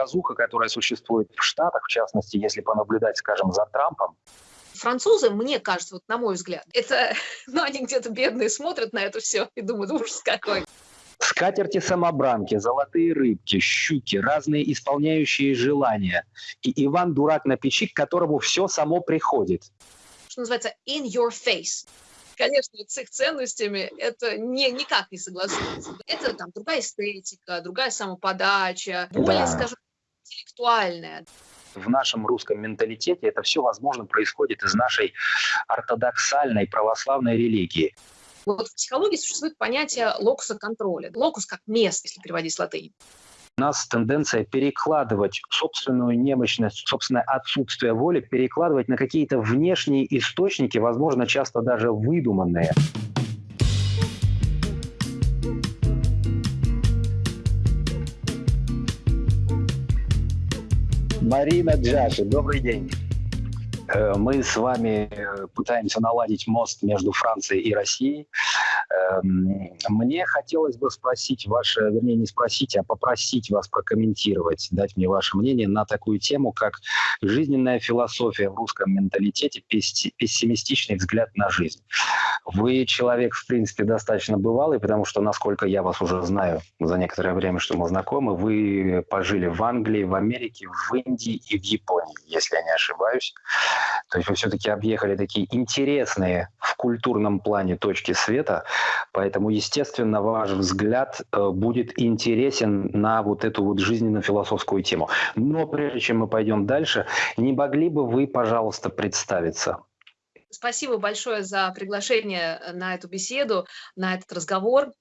показуха, которая существует в Штатах, в частности, если понаблюдать, скажем, за Трампом, Французы, мне кажется, вот на мой взгляд, это, ну, они где-то бедные смотрят на это все и думают, ужас какой. Скатерти-самобранки, золотые рыбки, щуки, разные исполняющие желания. И Иван Дурак на печи, к которому все само приходит. Что называется in your face конечно, с их ценностями это не, никак не согласуется. Это там другая эстетика, другая самоподача, более, да. скажем, интеллектуальная. В нашем русском менталитете это все, возможно, происходит из нашей ортодоксальной православной религии. Вот в психологии существует понятие локуса контроля. Локус как место, если переводить с латыни. У нас тенденция перекладывать собственную немощность, собственное отсутствие воли, перекладывать на какие-то внешние источники, возможно, часто даже выдуманные. Марина Джаши, добрый день. Э, мы с вами э, пытаемся наладить мост между Францией и Россией. Эм, мне хотелось бы спросить ваше, вернее, не спросить, а попросить вас прокомментировать, дать мне ваше мнение на такую тему, как жизненная философия в русском менталитете, пессимистичный взгляд на жизнь. Вы человек, в принципе, достаточно бывалый, потому что, насколько я вас уже знаю за некоторое время, что мы знакомы, вы пожили в Англии, в Америке, в Индии и в Японии, если я не ошибаюсь. То есть вы все-таки объехали такие интересные в культурном плане точки света, Поэтому, естественно, ваш взгляд э, будет интересен на вот эту вот жизненно-философскую тему. Но прежде чем мы пойдем дальше, не могли бы вы, пожалуйста, представиться? Спасибо большое за приглашение на эту беседу, на этот разговор.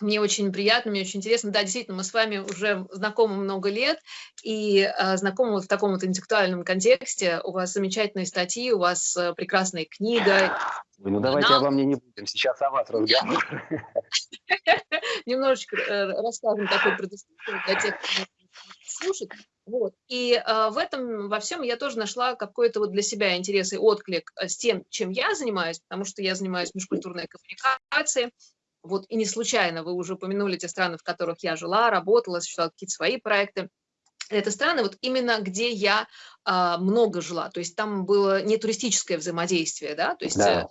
Мне очень приятно, мне очень интересно. Да, действительно, мы с вами уже знакомы много лет и э, знакомы вот в таком вот интеллектуальном контексте. У вас замечательные статьи, у вас э, прекрасная книга. ну давайте обо мне не будем, сейчас о вас разговор. Немножечко э, расскажем такой предысторию для тех, кто слушает. Вот. И э, в этом, во всем я тоже нашла какой-то вот для себя интерес и отклик э, с тем, чем я занимаюсь, потому что я занимаюсь межкультурной коммуникацией, вот и не случайно вы уже упомянули те страны, в которых я жила, работала, осуществляла какие-то свои проекты. Это страны, вот именно где я а, много жила, то есть там было не туристическое взаимодействие, да, то есть да.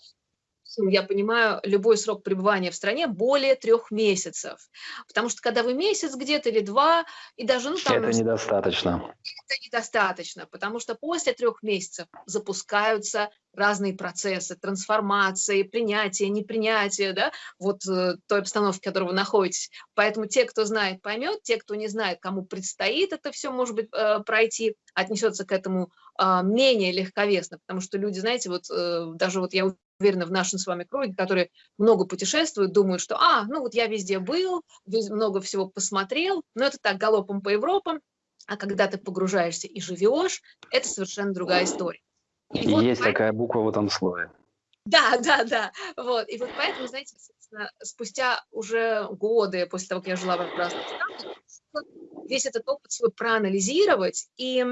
Э, я понимаю, любой срок пребывания в стране более трех месяцев. Потому что когда вы месяц где-то или два, и даже... Ну, там, это недостаточно. Это недостаточно, потому что после трех месяцев запускаются разные процессы, трансформации, принятия, непринятия, да, вот э, той обстановки, в которой вы находитесь. Поэтому те, кто знает, поймет, те, кто не знает, кому предстоит это все, может быть, э, пройти, отнесется к этому э, менее легковесно, потому что люди, знаете, вот э, даже вот я уверена, в нашем с вами круге, которые много путешествуют, думают, что, а, ну вот я везде был, много всего посмотрел, но это так, галопом по Европам, а когда ты погружаешься и живешь, это совершенно другая история. И, и вот есть поэтому... такая буква в этом слове. Да, да, да. Вот. И вот поэтому, знаете, спустя уже годы после того, как я жила в разных странах, весь этот опыт свой проанализировать и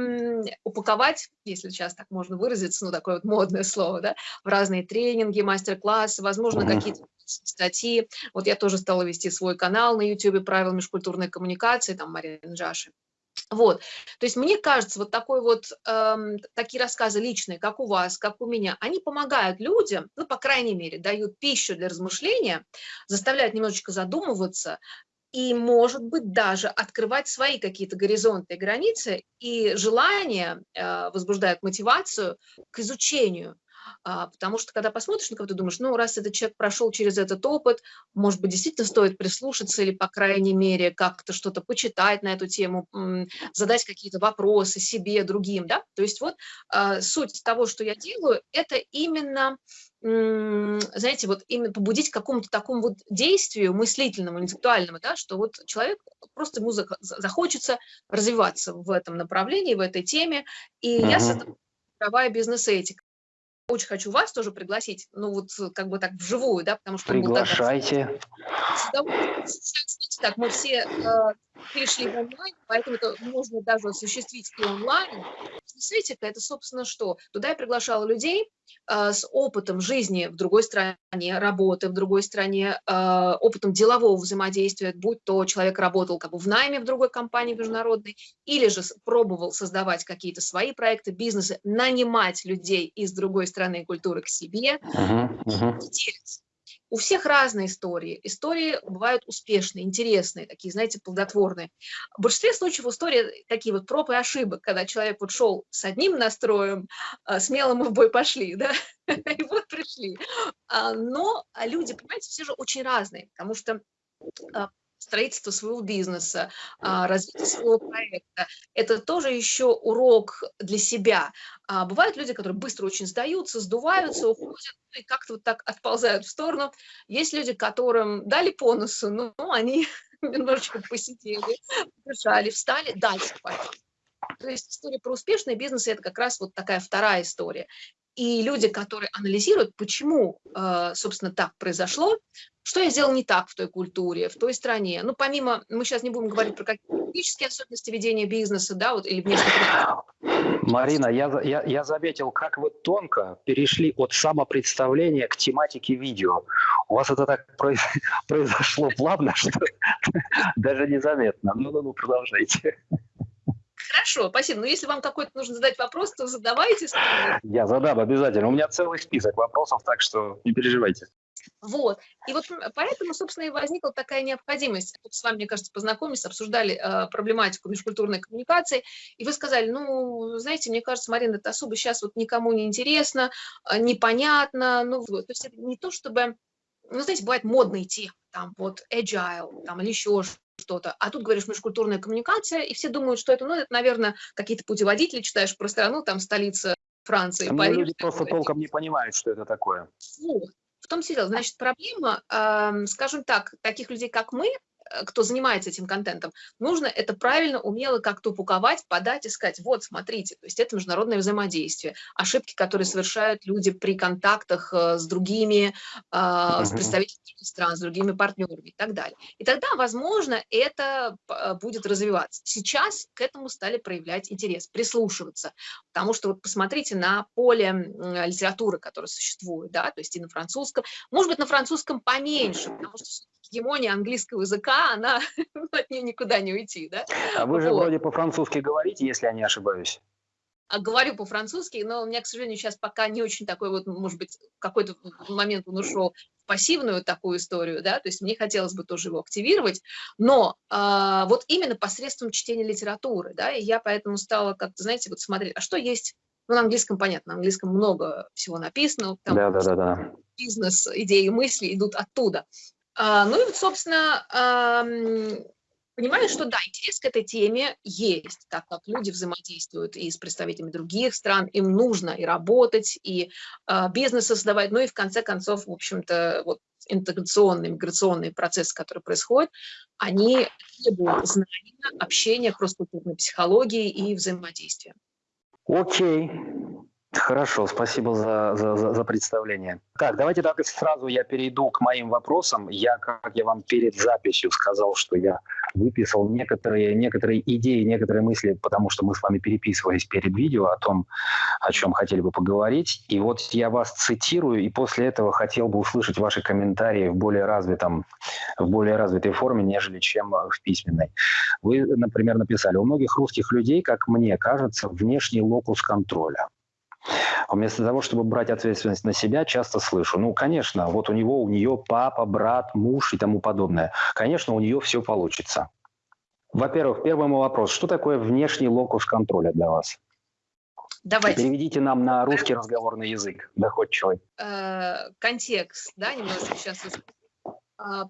упаковать, если сейчас так можно выразиться, ну, такое вот модное слово, да, в разные тренинги, мастер-классы, возможно, какие-то статьи. Вот я тоже стала вести свой канал на YouTube «Правила межкультурной коммуникации», там Марина Джаши. Вот, то есть мне кажется, вот такой вот, эм, такие рассказы личные, как у вас, как у меня, они помогают людям, ну, по крайней мере, дают пищу для размышления, заставляют немножечко задумываться, и, может быть, даже открывать свои какие-то горизонты и границы, и желание э, возбуждает мотивацию к изучению. А, потому что, когда посмотришь на кого-то, думаешь, ну, раз этот человек прошел через этот опыт, может быть, действительно стоит прислушаться или, по крайней мере, как-то что-то почитать на эту тему, задать какие-то вопросы себе, другим, да. То есть вот а, суть того, что я делаю, это именно знаете, вот именно побудить к какому-то такому вот действию мыслительному, интеллектуальному, да, что вот человек просто ему захочется развиваться в этом направлении, в этой теме, и uh -huh. я создаю правая бизнес-этика. Очень хочу вас тоже пригласить, ну вот как бы так вживую, да, потому что... Приглашайте. Так, мы все э, перешли в онлайн, поэтому это можно даже осуществить и онлайн. Светика – это, собственно, что? Туда я приглашала людей э, с опытом жизни в другой стране, работы в другой стране, э, опытом делового взаимодействия, будь то человек работал как бы в найме в другой компании международной, или же пробовал создавать какие-то свои проекты, бизнесы, нанимать людей из другой страны и культуры к себе, uh -huh, uh -huh. У всех разные истории. Истории бывают успешные, интересные, такие, знаете, плодотворные. В большинстве случаев истории такие вот проб и ошибок, когда человек вот шел с одним настроем, а, смело мы в бой пошли, да, и вот пришли. А, но люди, понимаете, все же очень разные, потому что а, строительство своего бизнеса, а, развитие своего проекта. Это тоже еще урок для себя. А, бывают люди, которые быстро очень сдаются, сдуваются, уходят ну и как-то вот так отползают в сторону. Есть люди, которым дали по носу, но они немножечко посидели, дышали, встали, дальше пошли. То есть история про успешный бизнес – это как раз вот такая вторая история. И люди, которые анализируют, почему, э, собственно, так произошло, что я сделал не так в той культуре, в той стране. Ну, помимо, мы сейчас не будем говорить про какие-то особенности ведения бизнеса, да, вот, или внешне. Марина, я, я, я заметил, как вы тонко перешли от самопредставления к тематике видео. У вас это так произошло плавно, что даже незаметно. Ну-ну-ну, продолжайте. Хорошо, спасибо. Но если вам какой-то нужно задать вопрос, то задавайте. Я задам обязательно. У меня целый список вопросов, так что не переживайте. Вот. И вот поэтому, собственно, и возникла такая необходимость. Тут с вами, мне кажется, познакомились, обсуждали э, проблематику межкультурной коммуникации, и вы сказали, ну, знаете, мне кажется, Марина, это особо сейчас вот никому не интересно, э, непонятно, ну, то есть это не то, чтобы, ну, знаете, бывают модные темы, там, вот, agile, там, или еще что-то. А тут говоришь межкультурная коммуникация, и все думают, что это, ну, это, наверное, какие-то путеводители читаешь про страну, там столица Франции, а Париж. Люди просто толком не понимают, что это такое. Вот. В том числе, значит, проблема, э, скажем так, таких людей, как мы, кто занимается этим контентом, нужно это правильно, умело как-то упаковать, подать и сказать, вот, смотрите, то есть это международное взаимодействие, ошибки, которые совершают люди при контактах э, с другими, а, с представителями стран, с другими партнерами и так далее. И тогда, возможно, это э, будет развиваться. Сейчас к этому стали проявлять интерес, прислушиваться, потому что вот посмотрите на поле литературы, которое существует, да, то есть и на французском, может быть, на французском поменьше, потому что гегемония английского языка, она от нее никуда не уйти, да? А вы же вот. вроде по-французски говорите, если я не ошибаюсь. А говорю по-французски, но у меня, к сожалению, сейчас пока не очень такой вот, может быть, какой-то момент он ушел в пассивную такую историю, да, то есть мне хотелось бы тоже его активировать, но э, вот именно посредством чтения литературы, да, и я поэтому стала как-то, знаете, вот смотреть, а что есть ну, на английском понятно, на английском много всего написано. Там да, да, да, да. Бизнес, идеи, мысли идут оттуда. А, ну и собственно, понимаю, что да, интерес к этой теме есть, так как люди взаимодействуют и с представителями других стран, им нужно и работать, и а, бизнес создавать, ну и в конце концов, в общем-то, вот интеграционные, миграционные процессы, которые происходят, они требуют знания, общения, кросс-культурной психологии и взаимодействия. Окей. Хорошо, спасибо за, за, за представление. Так, давайте так сразу я перейду к моим вопросам. Я, как я вам перед записью сказал, что я выписал некоторые, некоторые идеи, некоторые мысли, потому что мы с вами переписывались перед видео о том, о чем хотели бы поговорить. И вот я вас цитирую, и после этого хотел бы услышать ваши комментарии в более развитом, в более развитой форме, нежели чем в письменной. Вы, например, написали, у многих русских людей, как мне кажется, внешний локус контроля. Вместо того, чтобы брать ответственность на себя, часто слышу, ну, конечно, вот у него, у нее папа, брат, муж и тому подобное. Конечно, у нее все получится. Во-первых, первый мой вопрос. Что такое внешний локус контроля для вас? Давайте. Переведите нам на русский разговорный язык, доходчивый. Э, контекст, да, немножко сейчас а,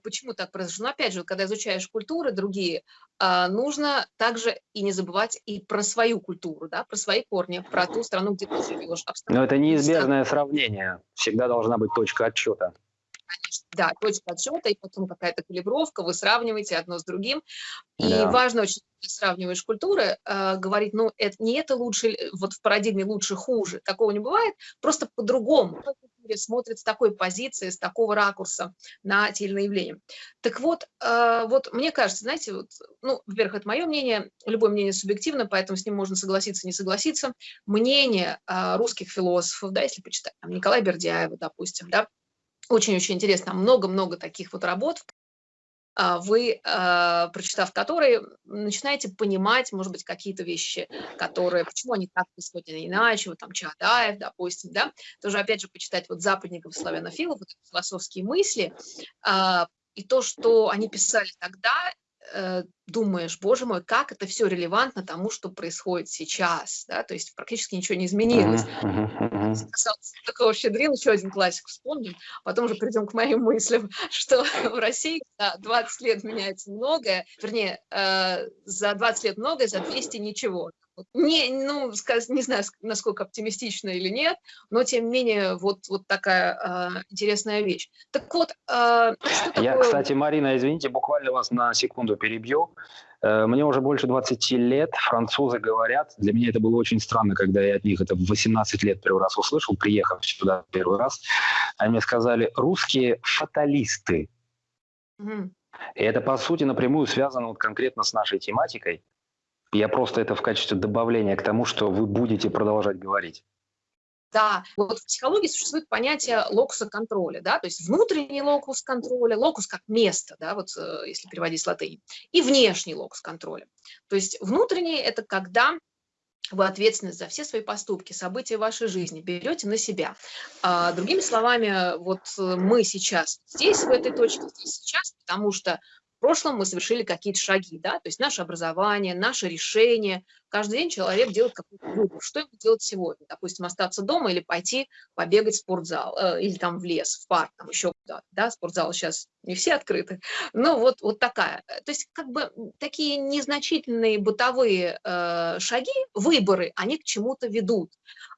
почему так произошло? Но ну, опять же, когда изучаешь культуры другие, а, нужно также и не забывать и про свою культуру, да, про свои корни, про ту страну, где ты живешь. Но это неизбежное сравнение. Всегда должна быть точка отчета. Конечно, да, точка отсчета, и потом какая-то калибровка, вы сравниваете одно с другим. И да. важно очень, когда сравниваешь культуры, э, говорить, ну, это, не это лучше, вот в парадигме лучше, хуже, такого не бывает, просто по-другому, люди смотрят с такой позиции, с такого ракурса на те или иные явления. Так вот, э, вот мне кажется, знаете, вот, ну, во-первых, это мое мнение, любое мнение субъективно, поэтому с ним можно согласиться, не согласиться. Мнение э, русских философов, да, если почитать, там, Николая Бердяева, допустим, да, очень-очень интересно, много-много таких вот работ, вы, а, прочитав которые, начинаете понимать, может быть, какие-то вещи, которые, почему они так происходят, а иначе, вот там Чаадаев, допустим, да, тоже, опять же, почитать вот западников, славянофилов, вот философские мысли, и то, что они писали тогда, думаешь, боже мой, как это все релевантно тому, что происходит сейчас, да, то есть практически ничего не изменилось. Uh-huh. Такого щедрил, еще один классик вспомним, потом уже придем к моим мыслям, что в России за 20 лет меняется многое, вернее, э, за 20 лет многое, за 200 ничего. Не, ну, не знаю, насколько оптимистично или нет, но тем не менее вот, вот такая э, интересная вещь. Так вот, э, что Я, кстати, Марина, извините, буквально вас на секунду перебью. Э, мне уже больше 20 лет, французы говорят, для меня это было очень странно, когда я от них это в 18 лет первый раз услышал, приехав сюда первый раз, они мне сказали, русские фаталисты. Угу. И это, по сути, напрямую связано вот конкретно с нашей тематикой. Я просто это в качестве добавления к тому, что вы будете продолжать говорить. Да, вот в психологии существует понятие локуса контроля, да, то есть внутренний локус контроля, локус как место, да, вот э, если переводить с латыни, и внешний локус контроля. То есть внутренний – это когда вы ответственность за все свои поступки, события вашей жизни берете на себя. А, другими словами, вот мы сейчас здесь, в этой точке, здесь сейчас, потому что прошлом мы совершили какие-то шаги, да, то есть наше образование, наше решение. Каждый день человек делает какой-то выбор, что ему делать сегодня. Допустим, остаться дома или пойти побегать в спортзал, э, или там в лес, в парк, там еще куда-то, да, спортзал сейчас не все открыты. Но вот, вот такая. То есть как бы такие незначительные бытовые э, шаги, выборы, они к чему-то ведут.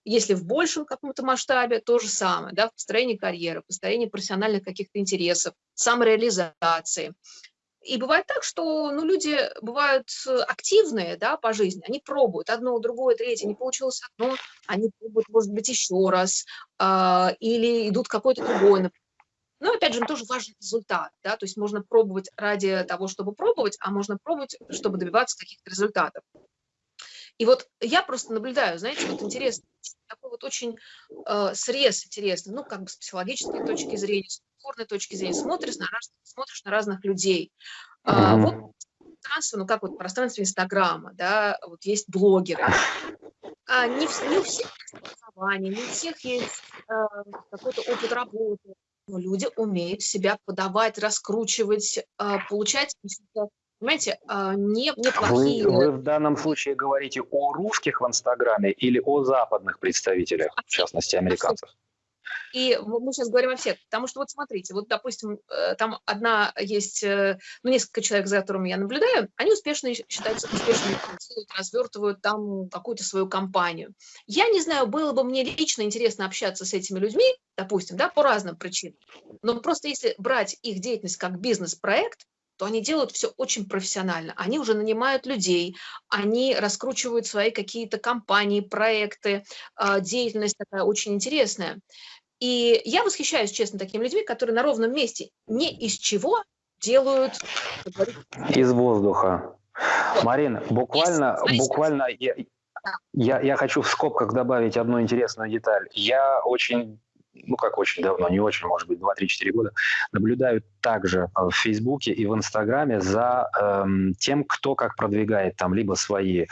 Если в большем каком-то масштабе, то же самое, да, в построении карьеры, построении профессиональных каких-то интересов, самореализации. И бывает так, что ну, люди бывают активные да, по жизни, они пробуют одно, другое, третье, не получилось одно, они пробуют, может быть, еще раз, э, или идут какой-то другой. Но, опять же, тоже важен результат, да, то есть можно пробовать ради того, чтобы пробовать, а можно пробовать, чтобы добиваться каких-то результатов. И вот я просто наблюдаю, знаете, вот интересно, такой вот очень э, срез интересный, ну, как бы с психологической точки зрения, с культурной точки зрения, смотришь на, раз, смотришь на разных людей. А, вот пространство, ну, как вот пространство Инстаграма, да, вот есть блогеры. А, не, не у всех есть образование, не у всех есть э, какой-то опыт работы, но люди умеют себя подавать, раскручивать, э, получать понимаете, а, не, неплохие... Вы, вы в данном случае говорите о русских в Инстаграме или о западных представителях, в частности, американцев? И мы сейчас говорим о всех, потому что вот смотрите, вот, допустим, э, там одна есть, э, ну, несколько человек, за которыми я наблюдаю, они успешно считаются успешными, развертывают там какую-то свою компанию. Я не знаю, было бы мне лично интересно общаться с этими людьми, допустим, да, по разным причинам, но просто если брать их деятельность как бизнес-проект, то они делают все очень профессионально. Они уже нанимают людей, они раскручивают свои какие-то компании, проекты, а, деятельность такая очень интересная. И я восхищаюсь, честно, такими людьми, которые на ровном месте не из чего делают... Из воздуха. Вот. Марин, буквально, Знаете, буквально я, я, я хочу в скобках добавить одну интересную деталь. Я очень ну как очень давно, не очень, может быть, 2-3-4 года, наблюдаю также в Фейсбуке и в Инстаграме за эм, тем, кто как продвигает там либо свои,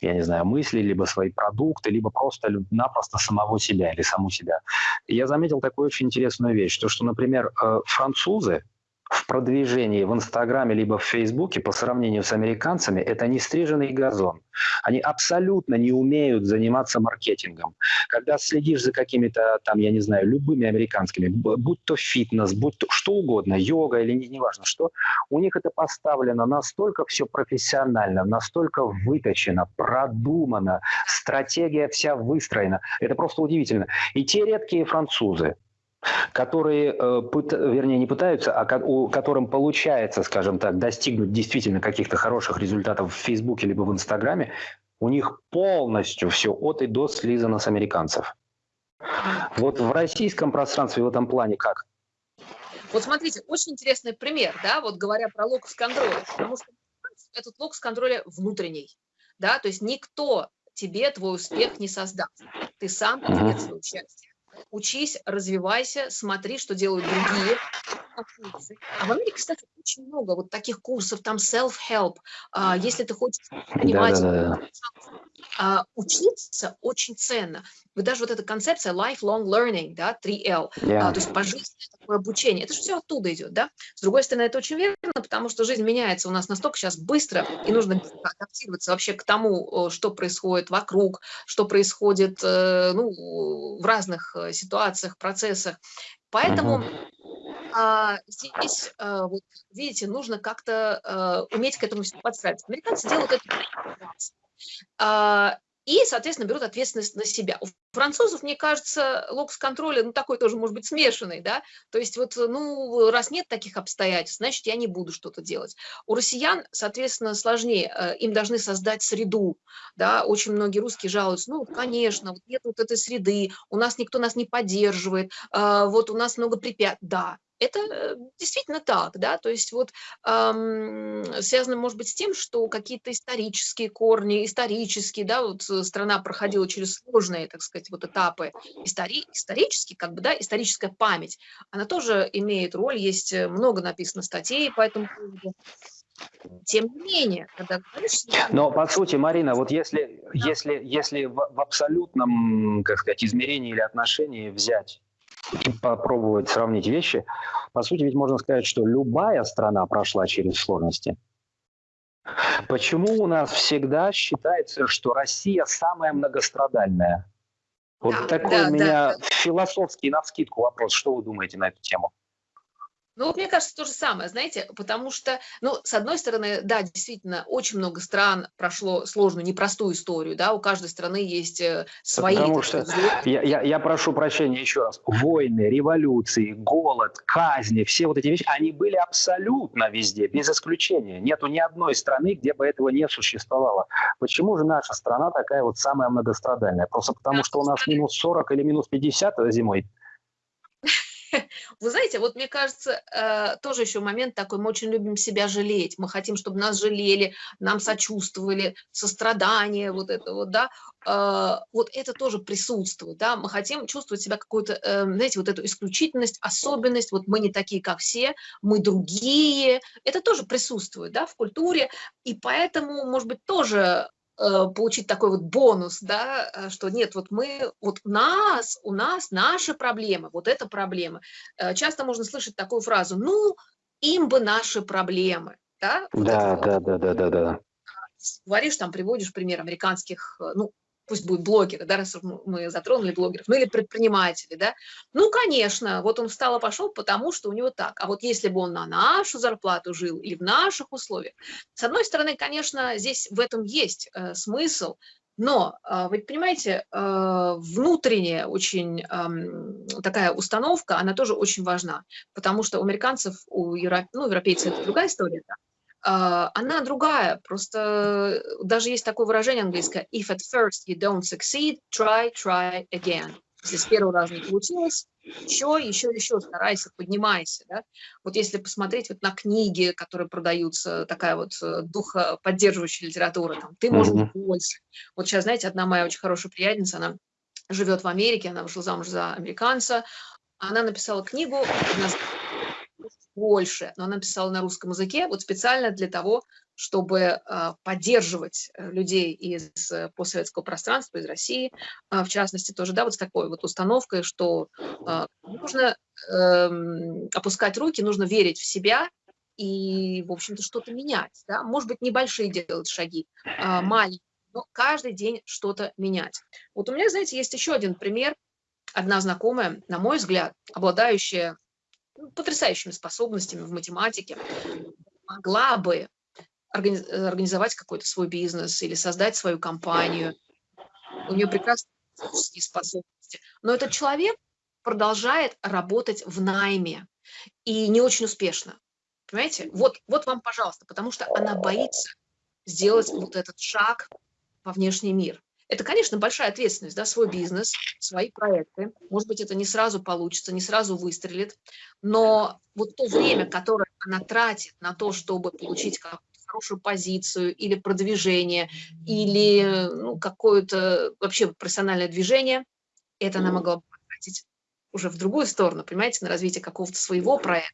я не знаю, мысли, либо свои продукты, либо просто-напросто самого себя или саму себя. Я заметил такую очень интересную вещь, то, что, например, э, французы, в продвижении в Инстаграме либо в Фейсбуке по сравнению с американцами это не стриженный газон. Они абсолютно не умеют заниматься маркетингом. Когда следишь за какими-то там, я не знаю, любыми американскими, будь то фитнес, будь то что угодно, йога или не, неважно что, у них это поставлено настолько все профессионально, настолько выточено, продумано, стратегия вся выстроена. Это просто удивительно. И те редкие французы, которые, э, вернее, не пытаются, а у которым получается, скажем так, достигнуть действительно каких-то хороших результатов в Фейсбуке либо в Инстаграме, у них полностью все от и до слизано с американцев. Вот в российском пространстве в этом плане как? Вот смотрите, очень интересный пример, да, вот говоря про локус контроля, потому что этот локус контроля внутренний, да, то есть никто тебе твой успех не создаст, ты сам свое участие. Учись, развивайся, смотри, что делают другие, а в Америке, кстати, очень много вот таких курсов, там self-help. А, если ты хочешь понимать, да, да, да. Учиться очень ценно. Вы даже вот эта концепция lifelong learning, да, 3L, yeah. а, то есть пожизненное такое обучение, это же все оттуда идет, да. С другой стороны, это очень верно, потому что жизнь меняется у нас настолько сейчас быстро, и нужно адаптироваться вообще к тому, что происходит вокруг, что происходит э, ну, в разных э, ситуациях, процессах. Поэтому uh -huh а, здесь, а, вот, видите, нужно как-то а, уметь к этому подстраиваться. Американцы делают это а, и, соответственно, берут ответственность на себя. У французов, мне кажется, локс-контроля, ну, такой тоже, может быть, смешанный, да, то есть вот, ну, раз нет таких обстоятельств, значит, я не буду что-то делать. У россиян, соответственно, сложнее, э, им должны создать среду, да, очень многие русские жалуются, ну, конечно, вот нет вот этой среды, у нас никто нас не поддерживает, вот у нас много препятствий, да, это э, действительно так, да, то есть вот эм, связано, может быть, с тем, что какие-то исторические корни, исторические, да, вот э, страна проходила через сложные, так сказать, вот этапы истори исторические, как бы, да, историческая память, она тоже имеет роль, есть э, много написано статей по этому поводу. Тем не менее, когда говоришь... Но, по сути, Марина, вот если, да. если, если в, в абсолютном, как сказать, измерении или отношении взять и попробовать сравнить вещи, по сути, ведь можно сказать, что любая страна прошла через сложности. Почему у нас всегда считается, что Россия самая многострадальная? Вот да, такой да, у меня да. философский навскидку вопрос. Что вы думаете на эту тему? Ну, вот мне кажется, то же самое, знаете, потому что, ну, с одной стороны, да, действительно, очень много стран прошло сложную, непростую историю, да, у каждой страны есть э, свои... Потому что, я, я, я прошу прощения еще раз, войны, революции, голод, казни, все вот эти вещи, они были абсолютно везде, без исключения. Нету ни одной страны, где бы этого не существовало. Почему же наша страна такая вот самая многострадальная? Просто потому, что у нас минус 40 или минус 50 зимой? Вы знаете, вот мне кажется, э, тоже еще момент такой, мы очень любим себя жалеть, мы хотим, чтобы нас жалели, нам сочувствовали, сострадание, вот это вот, да, э, вот это тоже присутствует, да, мы хотим чувствовать себя какую-то, э, знаете, вот эту исключительность, особенность, вот мы не такие, как все, мы другие, это тоже присутствует, да, в культуре, и поэтому, может быть, тоже получить такой вот бонус, да, э, что нет, вот мы, вот у нас, у нас наши проблемы, вот это проблемы. Э, часто можно слышать такую фразу, ну, им бы наши проблемы, да? Вот да, да, вот. да, да, да, да. Говоришь, там приводишь пример американских, ну, пусть будут блогеры, да, раз мы затронули блогеров, ну или предприниматели, да, ну, конечно, вот он встал и пошел, потому что у него так, а вот если бы он на нашу зарплату жил или в наших условиях, с одной стороны, конечно, здесь в этом есть э, смысл, но, э, вы понимаете, э, внутренняя очень э, такая установка, она тоже очень важна, потому что у американцев, у европ... ну, европейцев это другая история, да, она другая. Просто даже есть такое выражение английское «if at first you don't succeed, try, try again». Если с первого раза не получилось, еще, еще, еще старайся, поднимайся. Да? Вот если посмотреть вот на книги, которые продаются, такая вот э, духоподдерживающая литература, там, ты можешь mm -hmm. больше. Вот сейчас, знаете, одна моя очень хорошая приятельница, она живет в Америке, она вышла замуж за американца, она написала книгу, больше, но она писала на русском языке, вот специально для того, чтобы а, поддерживать э, людей из э, постсоветского пространства, из России, а, в частности, тоже, да, вот с такой вот установкой, что а, нужно эм, опускать руки, нужно верить в себя и, в общем-то, что-то менять, да, может быть, небольшие делать шаги, маленькие, но каждый день что-то менять. Вот у меня, знаете, есть еще один пример, одна знакомая, на мой взгляд, обладающая потрясающими способностями в математике, могла бы организовать какой-то свой бизнес или создать свою компанию. У нее прекрасные способности. Но этот человек продолжает работать в найме и не очень успешно. Понимаете? Вот, вот вам, пожалуйста, потому что она боится сделать вот этот шаг во внешний мир. Это, конечно, большая ответственность, да, свой бизнес, свои проекты. Может быть, это не сразу получится, не сразу выстрелит, но вот то время, которое она тратит на то, чтобы получить хорошую позицию или продвижение, или ну, какое-то вообще профессиональное движение, это она могла бы потратить уже в другую сторону, понимаете, на развитие какого-то своего проекта.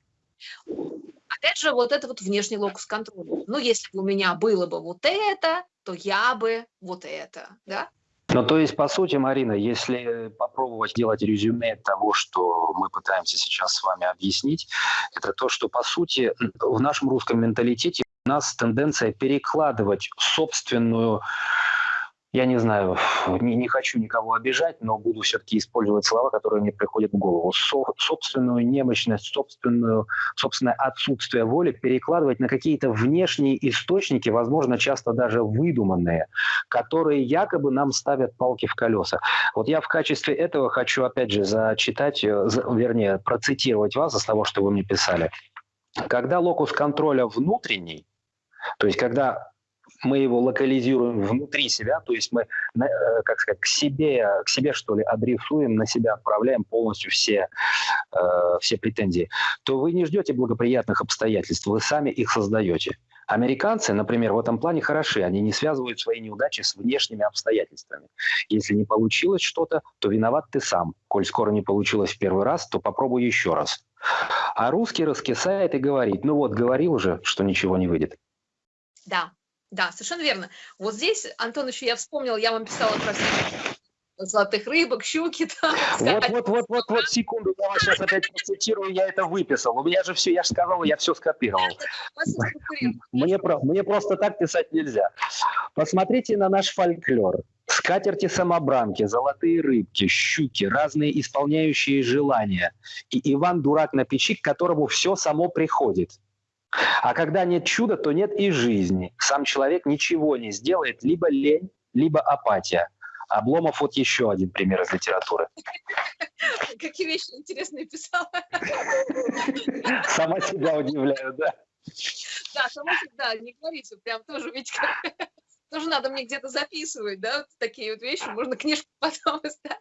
Опять же, вот это вот внешний локус контроля. Ну, если бы у меня было бы вот это, то я бы вот это, да? Ну, то есть, по сути, Марина, если попробовать делать резюме того, что мы пытаемся сейчас с вами объяснить, это то, что, по сути, в нашем русском менталитете у нас тенденция перекладывать собственную я не знаю, не, не хочу никого обижать, но буду все-таки использовать слова, которые мне приходят в голову. Со, собственную немощность, собственную, собственное отсутствие воли перекладывать на какие-то внешние источники, возможно, часто даже выдуманные, которые якобы нам ставят палки в колеса. Вот я в качестве этого хочу, опять же, зачитать, э, вернее, процитировать вас из того, что вы мне писали. Когда локус контроля внутренний, то есть когда мы его локализируем внутри себя, то есть мы, э, как сказать, к себе, к себе что ли, адресуем, на себя отправляем полностью все, э, все претензии, то вы не ждете благоприятных обстоятельств, вы сами их создаете. Американцы, например, в этом плане хороши. Они не связывают свои неудачи с внешними обстоятельствами. Если не получилось что-то, то виноват ты сам. Коль скоро не получилось в первый раз, то попробуй еще раз. А русский раскисает и говорит, ну вот, говорил уже, что ничего не выйдет. Да, да, совершенно верно. Вот здесь, Антон, еще я вспомнила, я вам писала про золотых рыбок, щуки. Там, вот, вот, вот, вот, вот, секунду, я вас сейчас опять процитирую, я это выписал. У меня же все, я же сказал, я все скопировал. Мне, мне просто так писать нельзя. Посмотрите на наш фольклор. Скатерти-самобранки, золотые рыбки, щуки, разные исполняющие желания. И Иван Дурак на печи, к которому все само приходит. А когда нет чуда, то нет и жизни. Сам человек ничего не сделает, либо лень, либо апатия. Обломов вот еще один пример из литературы. Какие вещи интересные писала. Сама себя удивляю, да? Да, сама себя, не говорите, прям тоже, ведь тоже надо мне где-то записывать, да, вот такие вот вещи, можно книжку потом издать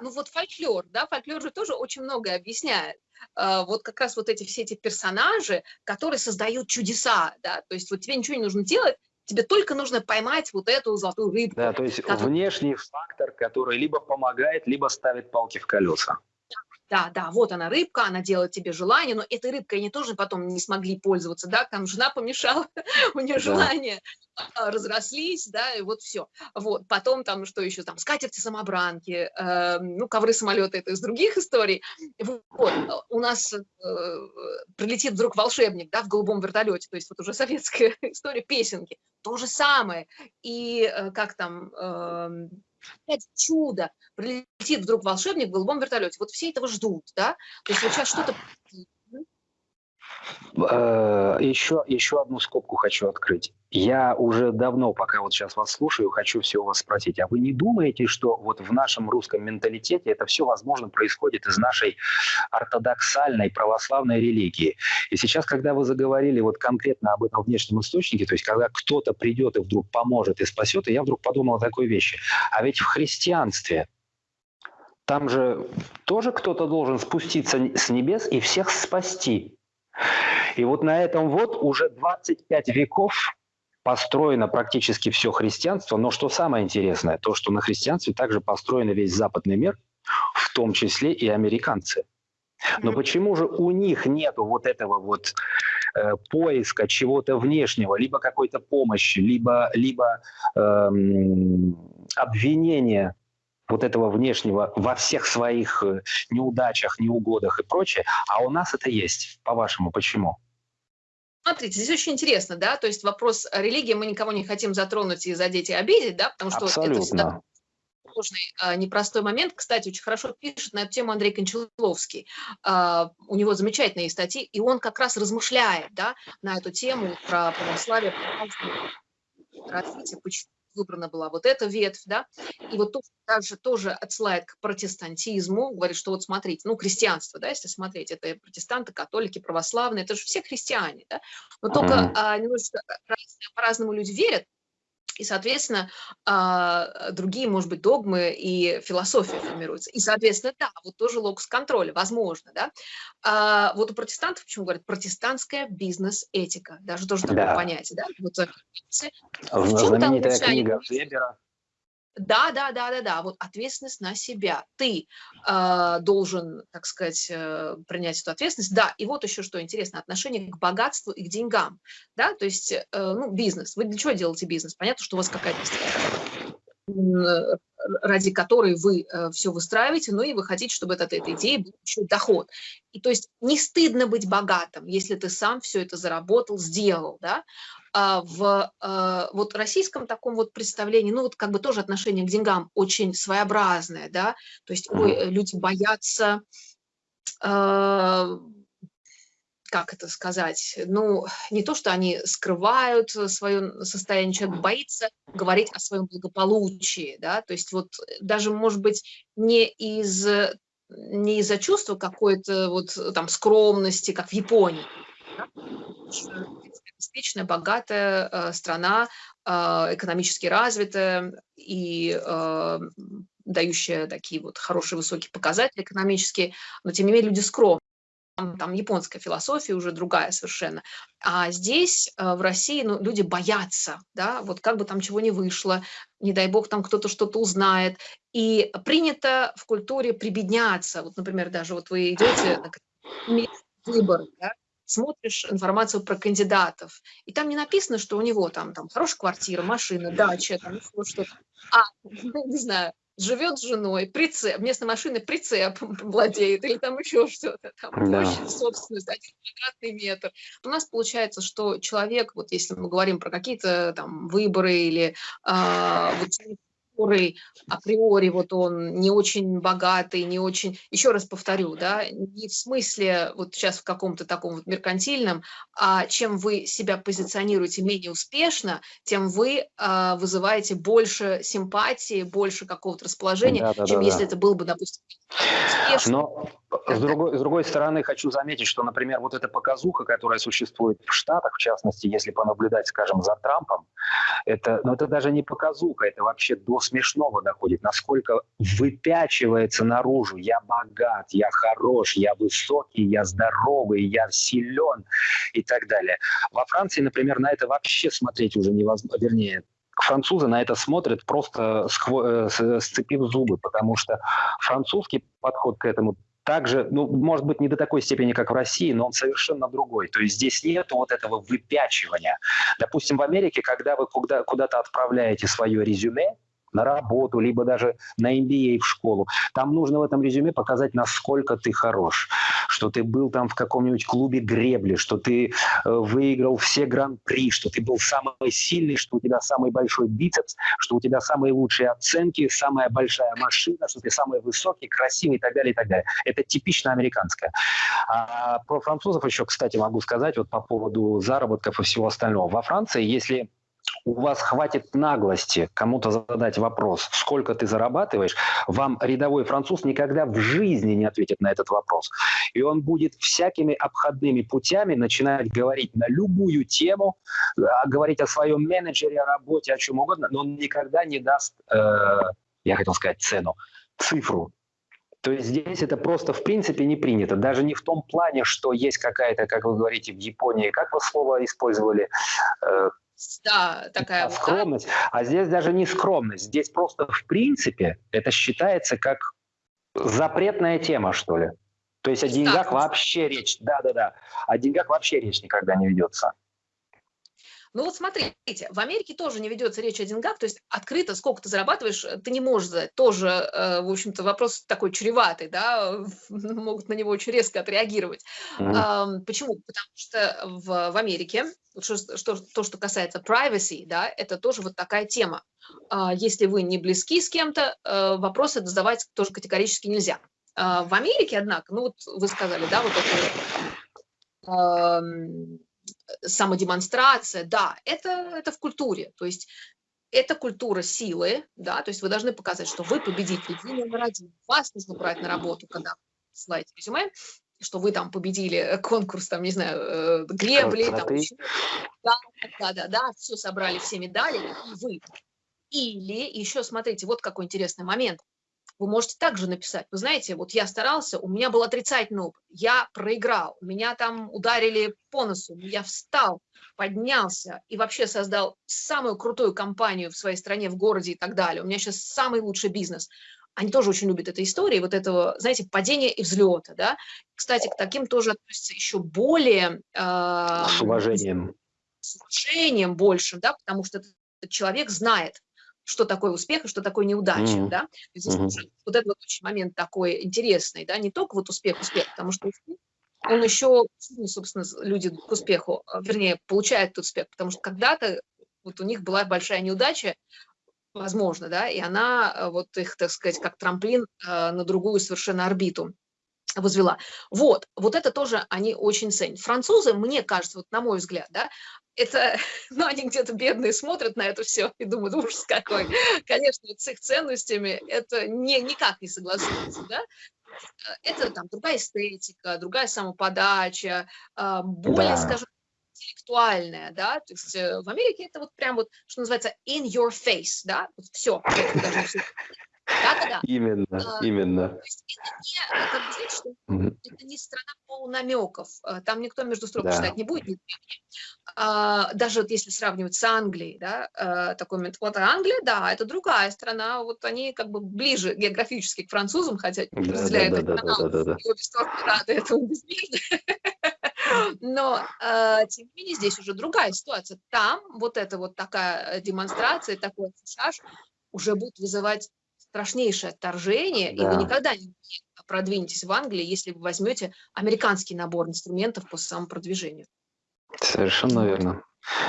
ну вот фольклор, да, фольклор же тоже очень многое объясняет. А, вот как раз вот эти все эти персонажи, которые создают чудеса, да, то есть вот тебе ничего не нужно делать, тебе только нужно поймать вот эту золотую рыбку. Да, то есть который... внешний фактор, который либо помогает, либо ставит палки в колеса да, да, вот она рыбка, она делает тебе желание, но этой рыбкой они тоже потом не смогли пользоваться, да, там жена помешала, у нее желания а, разрослись, да, и вот все. Вот, потом там, что еще, там, скатерти-самобранки, э, ну, ковры-самолеты, это из других историй. Вот, у нас э, прилетит вдруг волшебник, да, в голубом вертолете, то есть вот уже советская история, песенки, то же самое. И э, как там... Э, опять чудо, прилетит вдруг волшебник в голубом вертолете. Вот все этого ждут, да? То есть вот сейчас что-то... Еще, э, еще одну скобку хочу открыть. Я уже давно, пока вот сейчас вас слушаю, хочу все у вас спросить. А вы не думаете, что вот в нашем русском менталитете это все, возможно, происходит из нашей ортодоксальной православной религии? И сейчас, когда вы заговорили вот конкретно об этом внешнем источнике, то есть когда кто-то придет и вдруг поможет и спасет, и я вдруг подумал о такой вещи. А ведь в христианстве там же тоже кто-то должен спуститься с небес и всех спасти. И вот на этом вот уже 25 веков построено практически все христианство, но что самое интересное, то, что на христианстве также построен весь западный мир, в том числе и американцы. Но почему же у них нет вот этого вот э, поиска чего-то внешнего, либо какой-то помощи, либо, либо эм, обвинения вот этого внешнего во всех своих э, неудачах, неугодах и прочее, а у нас это есть. По-вашему, почему? Смотрите, здесь очень интересно, да, то есть вопрос религии мы никого не хотим затронуть и задеть и обидеть, да, потому что Абсолютно. это всегда сложный, а, непростой момент. Кстати, очень хорошо пишет на эту тему Андрей Кончаловский. А, у него замечательные статьи, и он как раз размышляет, да, на эту тему про православие, про развитие, почему выбрана была вот эта ветвь, да, и вот тоже, также тоже отсылает к протестантизму, говорит, что вот смотрите, ну, христианство, да, если смотреть, это протестанты, католики, православные, это же все христиане, да, но только а, немножечко по-разному люди верят, И, соответственно, а, другие, может быть, догмы и философия формируются. И, соответственно, да, вот тоже локус контроля, возможно, да. А, вот у протестантов, почему говорят, протестантская бизнес-этика, даже тоже такое да. понятие, да. Вот, э, Знаменитая книга Вебера да, да, да, да, да. Вот ответственность на себя. Ты э, должен, так сказать, э, принять эту ответственность. Да, и вот еще что интересно, отношение к богатству и к деньгам. Да, то есть, э, ну, бизнес. Вы для чего делаете бизнес? Понятно, что у вас какая-то ради которой вы э, все выстраиваете, но и вы хотите, чтобы от этой идеи был еще доход. И то есть не стыдно быть богатым, если ты сам все это заработал, сделал, да, в а, вот российском таком вот представлении, ну вот как бы тоже отношение к деньгам очень своеобразное, да, то есть ой, люди боятся, а, как это сказать, ну не то, что они скрывают свое состояние, человек боится говорить о своем благополучии, да, то есть вот даже, может быть, не из не из-за чувства какой-то вот там скромности, как в Японии, да? Обеспеченная, богатая э, страна, э, экономически развитая и э, дающая такие вот хорошие высокие показатели экономические, но тем не менее люди скромные. Там, там японская философия уже другая совершенно. А здесь, в России, ну, люди боятся, да, вот как бы там чего не вышло, не дай бог там кто-то что-то узнает. И принято в культуре прибедняться. Вот, например, даже вот вы идете на выбор, да, смотришь информацию про кандидатов, и там не написано, что у него там, там хорошая квартира, машина, дача, там еще что-то. А, не знаю, живет с женой, прицеп, вместо машины прицеп владеет, или там еще что-то, там да. площадь, собственность, один квадратный метр. У нас получается, что человек, вот если мы говорим про какие-то там выборы или э, вот, который априори вот он не очень богатый, не очень, еще раз повторю, да, не в смысле вот сейчас в каком-то таком вот меркантильном, а чем вы себя позиционируете менее успешно, тем вы а, вызываете больше симпатии, больше какого-то расположения, да, да, чем да, если да. это был бы, допустим, успешно. Но с другой, с другой стороны, хочу заметить, что, например, вот эта показуха, которая существует в Штатах, в частности, если понаблюдать, скажем, за Трампом, это, ну, это даже не показуха, это вообще до смешного доходит, насколько выпячивается наружу, я богат, я хорош, я высокий, я здоровый, я силен и так далее. Во Франции, например, на это вообще смотреть уже невозможно, вернее, французы на это смотрят просто э, сцепив зубы, потому что французский подход к этому также, ну, может быть, не до такой степени, как в России, но он совершенно другой. То есть здесь нет вот этого выпячивания. Допустим, в Америке, когда вы куда-то отправляете свое резюме, на работу, либо даже на MBA в школу. Там нужно в этом резюме показать, насколько ты хорош, что ты был там в каком-нибудь клубе гребли, что ты э, выиграл все гран-при, что ты был самый сильный, что у тебя самый большой бицепс, что у тебя самые лучшие оценки, самая большая машина, что ты самый высокий, красивый и так далее, и так далее. Это типично американское. А про французов еще, кстати, могу сказать вот по поводу заработков и всего остального. Во Франции, если у вас хватит наглости кому-то задать вопрос, сколько ты зарабатываешь, вам рядовой француз никогда в жизни не ответит на этот вопрос. И он будет всякими обходными путями начинать говорить на любую тему, а, говорить о своем менеджере, о работе, о чем угодно, но он никогда не даст, э, я хотел сказать цену, цифру. То есть здесь это просто в принципе не принято. Даже не в том плане, что есть какая-то, как вы говорите, в Японии, как вы слово использовали, э, да, такая вот, скромность. Да? А здесь даже не скромность. Здесь просто в принципе это считается как запретная тема, что ли. То есть о деньгах вообще речь, да-да-да, о деньгах вообще речь никогда не ведется. Ну вот смотрите, в Америке тоже не ведется речь о деньгах, то есть открыто, сколько ты зарабатываешь, ты не можешь задать. Тоже, э, в общем-то, вопрос такой чреватый, да, могут на него очень резко отреагировать. Mm-hmm. Почему? Потому что в, в Америке, что, что, то, что касается privacy, да, это тоже вот такая тема. А, если вы не близки с кем-то, э, вопросы задавать тоже категорически нельзя. А, в Америке, однако, ну вот вы сказали, да, вот это самодемонстрация, да, это, это в культуре, то есть это культура силы, да, то есть вы должны показать, что вы победитель, вы номер один, вас нужно брать на работу, когда ссылаете резюме, что вы там победили конкурс, там, не знаю, э, гребли, там, да, да, да, да, все собрали, все медали, и вы. Или еще, смотрите, вот какой интересный момент. Вы можете также написать, вы знаете, вот я старался, у меня был отрицательный опыт, я проиграл, меня там ударили по носу, я встал, поднялся и вообще создал самую крутую компанию в своей стране, в городе и так далее. У меня сейчас самый лучший бизнес. Они тоже очень любят эту историю, вот этого, знаете, падения и взлета, да. Кстати, к таким тоже относятся еще более... Э, с уважением. С уважением большим, да, потому что этот человек знает, что такое успех и что такое неудача, mm -hmm. да. Здесь mm -hmm. вот этот вот очень момент такой интересный, да, не только вот успех, успех, потому что он еще, ну, собственно, люди к успеху, а, вернее, получают этот успех, потому что когда-то вот у них была большая неудача, возможно, да, и она а, вот их, так сказать, как трамплин а, на другую совершенно орбиту возвела. Вот, вот это тоже они очень ценят. Французы, мне кажется, вот на мой взгляд, да, это, ну, они где-то бедные смотрят на это все и думают, ужас какой. Конечно, с их ценностями это не, никак не согласуется, да. Это там другая эстетика, другая самоподача, а, более, да. скажем, интеллектуальная, да, то есть э, в Америке это вот прям вот, что называется, in your face, да, вот все, да-да-да. Именно, а, именно. То есть это не, как бы, знаете, что mm -hmm. это не страна полунамеков. А, там никто между строк да. читать не будет. Не а, даже вот если сравнивать с Англией, да, а, такой момент. Вот Англия, да, это другая страна. Вот они как бы ближе географически к французам, хотя да, разделяют да, да, да, да, да, да. и обе стороны рады этому безмерно. Но, э, тем не менее, здесь уже другая ситуация. Там вот эта вот такая демонстрация, такой фишаж уже будет вызывать страшнейшее отторжение, да. и вы никогда не продвинетесь в Англии, если вы возьмете американский набор инструментов по самопродвижению. Совершенно верно.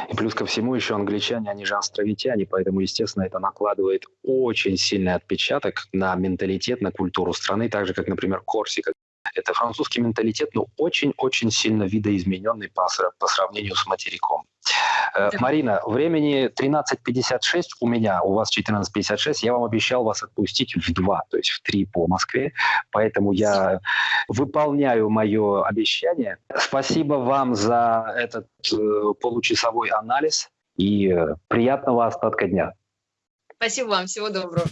И плюс ко всему еще англичане, они же островитяне, поэтому, естественно, это накладывает очень сильный отпечаток на менталитет, на культуру страны, так же, как, например, Корсика. Это французский менталитет, но очень-очень сильно видоизмененный по, по сравнению с материком. Э, Марина, времени 13.56 у меня, у вас 14.56. Я вам обещал вас отпустить в 2, то есть в 3 по Москве. Поэтому я выполняю мое обещание. Спасибо вам за этот э, получасовой анализ и э, приятного остатка дня. Спасибо вам. Всего доброго.